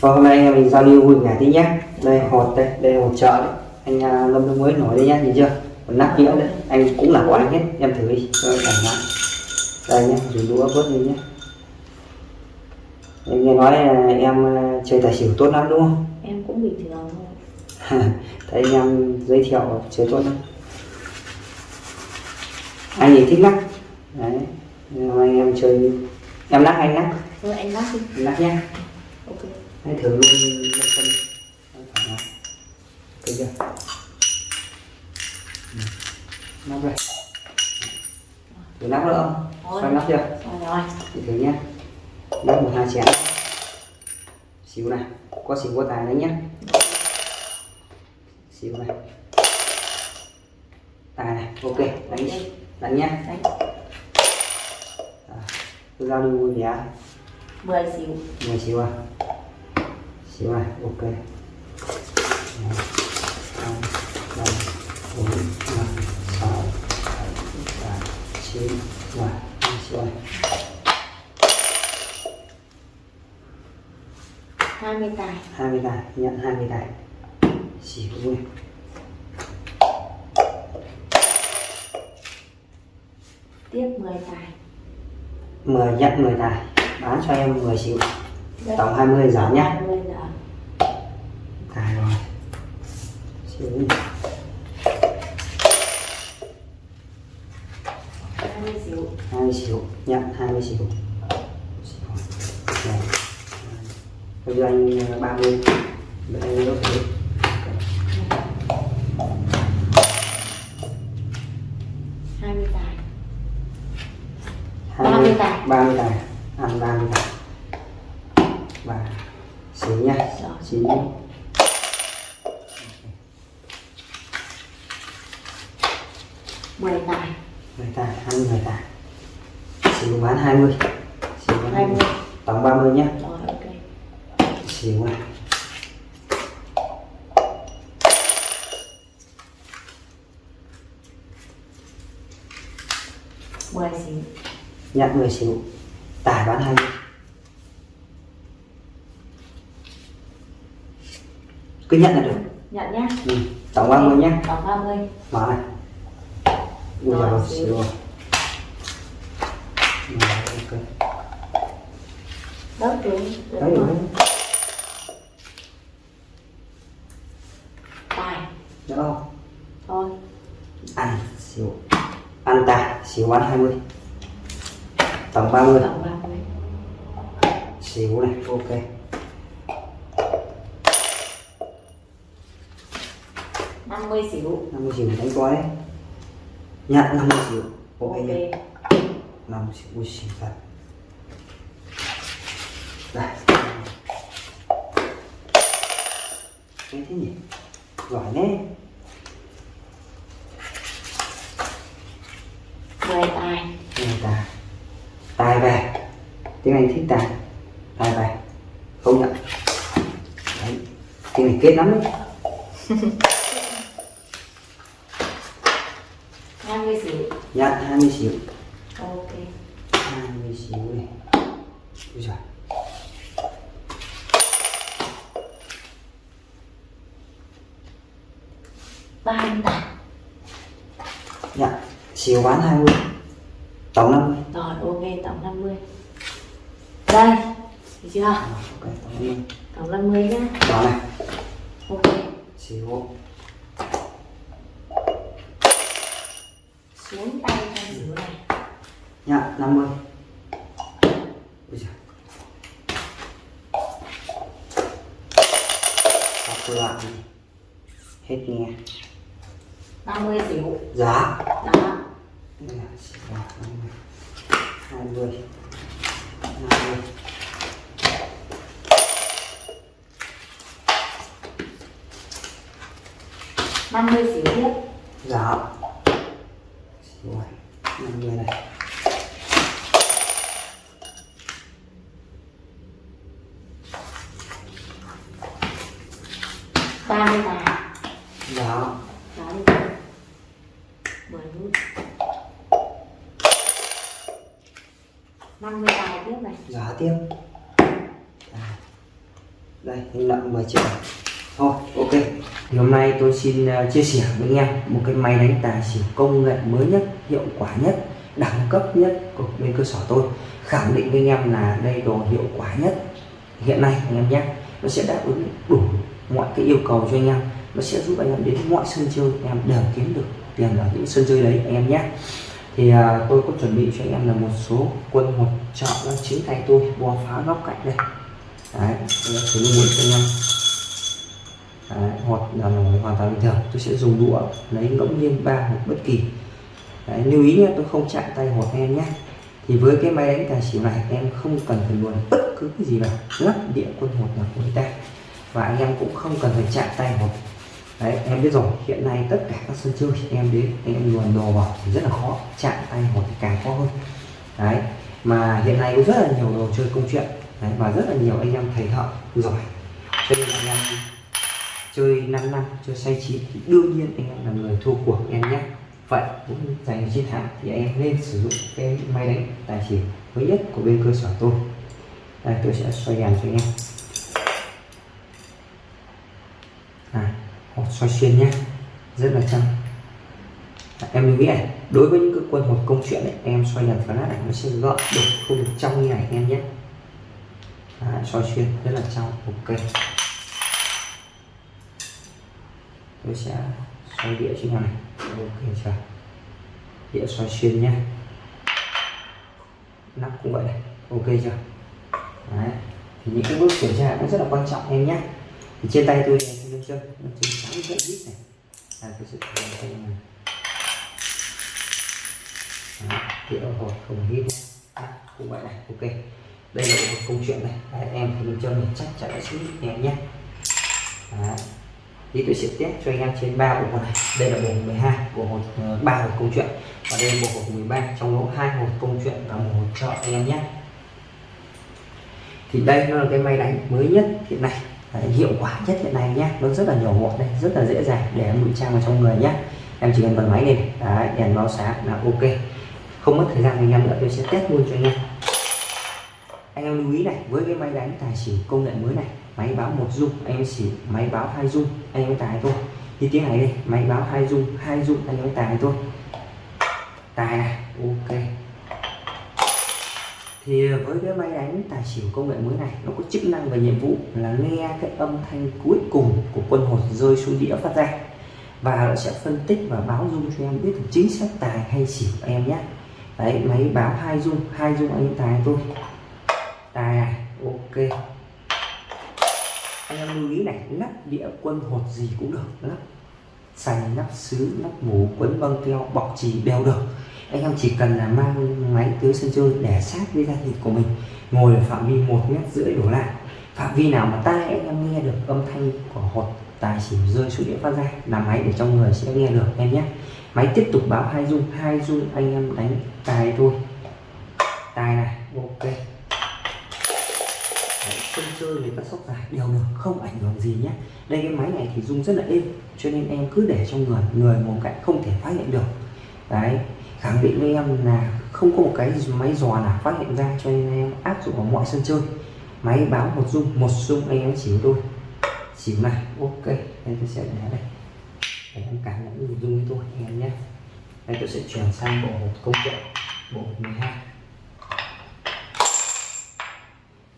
Và hôm nay mình giao lưu vui vẻ tí nhé. Đây hột đây đây là hột chợ đấy. Anh à, lâm đông mới nổi đây nhá nhìn chưa? Còn nắp nhựa đấy. Anh cũng là của anh hết em thử đi. Cho em thoải mái. Đây nhé dùng đũa vớt lên nhé. Em nghe nói là em à, chơi tài xỉu tốt lắm đúng không? Em cũng bình thường thôi. Thấy em giới thiệu chơi tốt lắm. Anh thì thích lắc. Đấy anh em chơi em lắc anh lắc. Thôi anh lắc đi. Anh lắc nhé. Ok Hãy thử luôn lên phân. Thấy chưa? Nắp đây. Thử nắp nữa không? Xoay nắp chưa? rồi rồi. Thì thử nhé. Nắp một hai chén. Xíu này. Có xíu có tài đấy nhé. Xíu này. Tài này, ok. Đánh Đánh nhé. Đánh. À, Cứ giao lưu vẻ 10 xíu. 10 xíu à xíu này ok. Một, hai, ba, bốn, năm, sáu, bảy, tám, chín, mười, hai xíu này 20 tài. 20 tài nhận 20 tài. Xíu này tiếp 10 tài. 10 nhận 10 tài. Bán cho em 10 xíu Đất. tổng 20 giảm nhá 20 giờ tài rồi xíu này 20 xíu 20 xíu nhận 20 xíu Xíu. Này. bây giờ anh ờ, 30 bây giờ anh đốt thử hai mươi tài. 20, 30 tài. 30 tài. Ăn 30 tài. Và xíu nha xíu nhé mười tài. 10 tài ăn 10 tài xíu bán 20 xíu bán 20 tổng 30 nhé. Rồi ok. Xíu này mười xíu nhận 10 xíu tài bán 20 cứ nhận là được. Nhận nhá. Ừ. tổng 30 nhé tổng 30 mở này. Xíu rồi Rồi, ok đất đúng đấy rồi tài. Được không thôi. Ăn xíu. Ăn tài xíu bán 20 tổng 30 tổng 30 xíu này ok. Năm mươi xíu. 50 xíu đánh coi. Đấy nhận 50 xíu. Ok. Ok. Nhé 50 xíu ui xíu thật cái thế nhỉ? Giỏi đấy mười tài người ta tài về tiếng anh thích tài tài về không nhận đấy. Tiếng này kết lắm đấy. Hai mươi xíu. Nhận 20 xíu. ok 38 Dạ, xỉu bán 20 Tổng 50 Rồi, ok, tổng 50 Đây, được chưa? Ok, tổng 50 Tổng 50 nhá. Đó này. Ok. Chiều. Xuống tay cho xỉu này. Dạ, 50 Ui giời. Sắp loạn Hết nghe. 50 xỉu Dạ. Đó 20 50 50 xỉu tiếp Dạ. Rồi năm mươi này. Ba mươi tám dạ. 50 dài tiếp này. Giả tiếp. Đây. Hình nặng 10 triệu. Thôi, ok. Thì hôm nay tôi xin à, chia sẻ với anh em một cái máy đánh tài xỉu công nghệ mới nhất, hiệu quả nhất, đẳng cấp nhất của bên cơ sở tôi. Khẳng định với anh em là đây đồ hiệu quả nhất. Hiện nay, anh em nhé, nó sẽ đáp ứng đủ mọi cái yêu cầu cho anh em. Nó sẽ giúp anh em đến mọi sân chơi, anh em đều kiếm được tiền ở những sân chơi đấy anh em nhé. Thì à, tôi có chuẩn bị cho anh em là một số quân hột trợ nó chính tay tôi bo phá góc cạnh đây. Đấy tôi sẽ luôn cho anh em. Đấy, hột là hoàn toàn bình thường. Tôi sẽ dùng đũa lấy ngẫu nhiên ba hột bất kỳ. Đấy, lưu ý nhé tôi không chạm tay hột em nhé. Thì với cái máy đánh tài xỉu này em không cần phải luồn bất cứ cái gì vào lắp địa quân hột nào của người ta và anh em cũng không cần phải chạm tay hột đấy em biết rồi. Hiện nay tất cả các sân chơi em đến em luồn đồ vào thì rất là khó chạm tay hoặc thì càng khó hơn. Đấy mà hiện nay có rất là nhiều đồ chơi công chuyện. Đấy, và rất là nhiều anh em thầy thợ giỏi. Cho nên anh em chơi 5 năm chơi say chín thì đương nhiên anh em là người thua cuộc em nhé. Vậy cũng giành chiến thắng thì em nên sử dụng cái máy đánh tài xỉu mới nhất của bên cơ sở tôi. Đây tôi sẽ xoay đèn cho anh em à, soi xoay xuyên nhé. Rất là trong. em lưu ý này đối với những cái quân hột công chuyện này em xoay đèn nát này nó sẽ gọn được không được trong như này em nhé. À, xoay xuyên rất là trong ok. Tôi sẽ xoay đĩa trên này. Ok chưa đĩa xoay xuyên nhé. Nắp cũng vậy này. Ok chưa Đấy. thì những cái bước kiểm tra nó rất là quan trọng em nhé thì trên tay tôi này nâng chân nâng chân sáng rất ít này. Là cái sự thử tay này. Đấy, đĩa hột không hít à, cũng vậy này ok. Đây là một câu chuyện này. Đấy, em thì nâng chân này chắc chắn sẽ hít em nhé. Đấy thì tôi sẽ test cho anh em trên ba bộ hột này. Đây là bộ 12 bộ hột ờ, ba hột câu chuyện. Và đây là bộ hột 13 trong đó hai hột câu chuyện và một hột trợ anh em nhé. Thì đây nó là cái máy đánh mới nhất hiện nay. Đấy, hiệu quả nhất hiện nay nhé. Nó rất là nhỏ gọn đây rất là dễ dàng để em ngụy trang vào trong người nhé. Em chỉ cần bật máy lên. Đấy, đèn báo sáng là ok. Không mất thời gian anh em nữa tôi sẽ test luôn cho anh em. Anh em lưu ý này với cái máy đánh tài xỉu công nghệ mới này máy báo một dung anh em xỉu máy báo hai dung anh em tài thôi. Như tiếng này đây máy báo hai dung hai dung anh em tài thôi. Tài này ok thì với cái máy đánh tài xỉu công nghệ mới này, nó có chức năng và nhiệm vụ là nghe cái âm thanh cuối cùng của quân hột rơi xuống đĩa phát ra. Và nó sẽ phân tích và báo dung cho em biết được chính xác tài hay xỉu em nhé. Đấy, máy báo hai dung hai dung anh tài thôi. Tài này ok. Anh em lưu ý này, lắp đĩa quân hột gì cũng được, lắp sành lắp sứ, lắp mũ, quấn băng keo, bọc trì đều được anh em chỉ cần là mang máy tới sân chơi để sát với da thịt của mình, ngồi ở phạm vi một mét rưỡi đổ lại. Phạm vi nào mà tai anh em nghe được âm thanh của hột tài xỉu rơi xuống địa phát ra, là máy để trong người sẽ nghe được em nhé. Máy tiếp tục báo hai dung hai dung anh em đánh tài thôi. Tài này, ok. Sân chơi với các sóc dài đều được, không ảnh hưởng gì nhé. Đây, cái máy này thì dung rất là êm, cho nên em cứ để trong người người một cạnh không thể phát hiện được. Đấy khẳng định với em là không có một cái máy dò nào phát hiện ra cho nên em áp dụng vào mọi sân chơi. Máy báo một dung một dung anh em chỉ tôi. Chỉ này ok, đây tôi sẽ để đây. Để em cảm nhận được dung với tôi, anh em nhé. Đây tôi sẽ chuyển sang bộ một công chuyện bộ hộp 12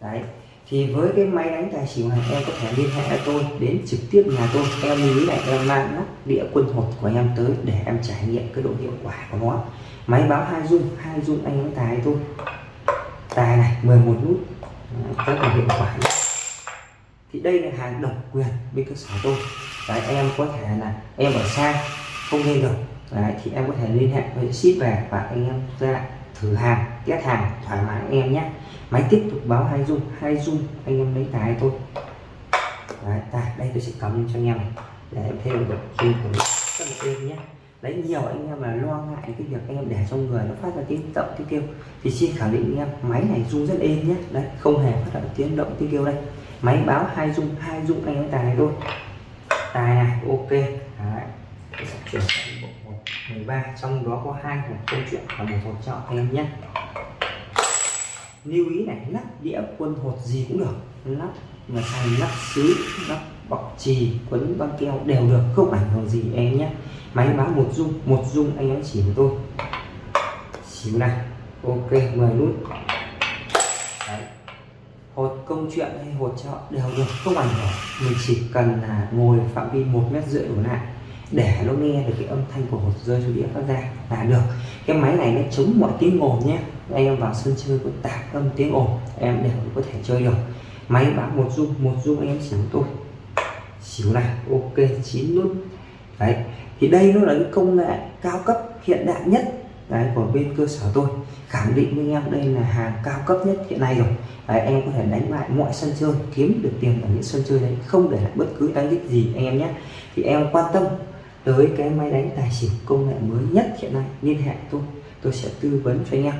đấy thì với cái máy đánh tài xỉu này, em có thể liên hệ tôi, đến trực tiếp nhà tôi. Em lưu ý này em mang nắp đĩa quân hột của em tới để em trải nghiệm cái độ hiệu quả của nó. Máy báo hai dung hai dung anh đánh tài tôi tài này 11 nút. Rất là hiệu quả thì đây là hàng độc quyền bên cơ sở tôi. Đấy, em có thể là em ở xa, không lên được. Đấy, thì em có thể liên hệ với ship về và anh em ra thử hàng test hàng thoải mái anh em nhé. Máy tiếp tục báo hai dung hai dung anh em lấy tài tôi đấy, tài đây tôi sẽ cầm cho anh em này. Để em thêm được dung của mình. Rất là êm nhé. Đấy nhiều anh em là lo ngại cái việc anh em để trong người nó phát ra tiếng động tiếng kêu. Thì xin khẳng định anh em máy này dung rất êm nhé. Đấy không hề phát ra tiếng động tiếng kêu đây. Máy báo hai dung hai dung anh em tài thôi. Tài này ok. Đấy chuyển 13 trong đó có hai hộp câu chuyện và một hộp trợ anh em nhé. Lưu ý này, lắp đĩa quân hột gì cũng được, lắp mà thành lắp xứ, lắp bọc trì quấn băng keo đều được, không ảnh hưởng gì em nhé. Máy báo một dung một dung anh em chỉ với tôi. Xíu này, ok 10 nút. Đấy. hột công chuyện hay hột chợ đều được, không ảnh hưởng. Mình chỉ cần là ngồi phạm vi một mét rưỡi đổ lại để nó nghe được cái âm thanh của hột rơi xuống đĩa phát ra là được. Cái máy này nó chống mọi tiếng ồn nhé. Anh em vào sân chơi có tạp âm tiếng ồn em đều có thể chơi được. Máy báo một dung một dung anh em xỉu tôi. Xỉu này ok chín nút. Đấy thì đây nó là cái công nghệ cao cấp hiện đại nhất đấy của bên cơ sở tôi. Khẳng định với em đây là hàng cao cấp nhất hiện nay rồi. Đấy, anh em có thể đánh lại mọi sân chơi kiếm được tiền ở những sân chơi đấy không để lại bất cứ đánh đích gì anh em nhé. Thì em quan tâm tới cái máy đánh tài xỉu công nghệ mới nhất hiện nay, liên hệ tôi tôi sẽ tư vấn cho anh em.